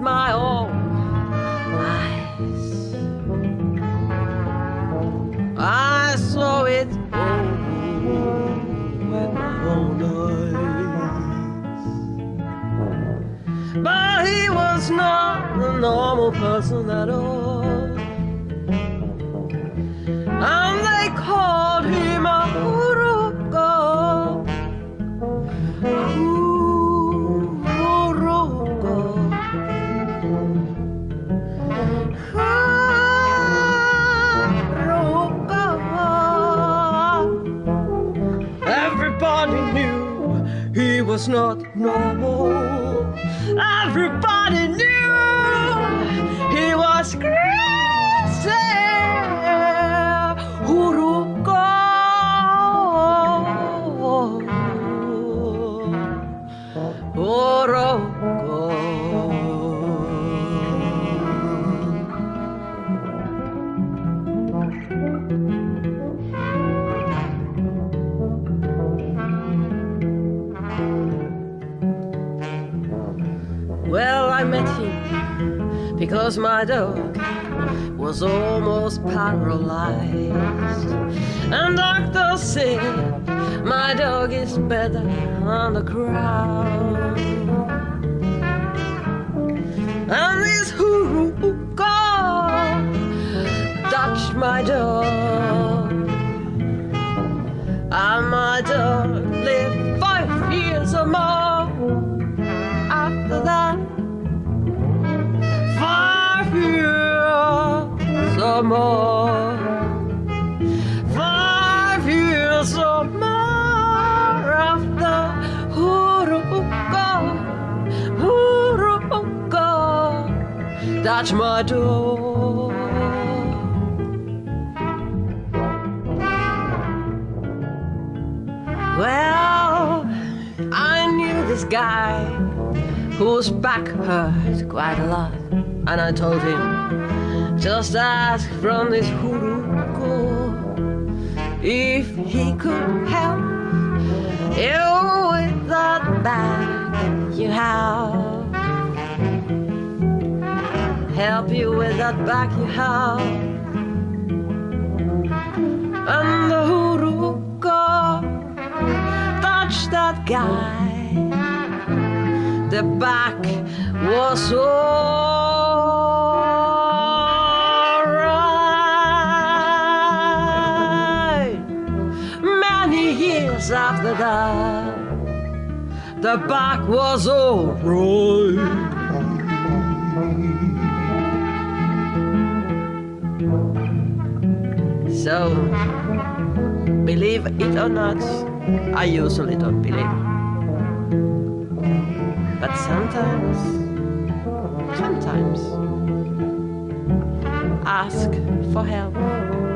with my own eyes. I saw it with my own eyes. But he was not a normal person at all. Was not normal. Everybody knew he was crazy. Urugo. I met him because my dog was almost paralyzed. And doctors said my dog is better on the ground. And this hookah touched my dog. And my dog lived five years or more more. Five years or more after Urugo, Urugo, touch my door. Well, I knew this guy whose back hurt quite a lot, and I told him, just ask from this Huruko if he could help you with that back you have. Help you with that back you have. And the Huruko touched that guy. The back was alright. After that, the back was alright. So, believe it or not, I usually don't believe. But sometimes, sometimes, ask for help.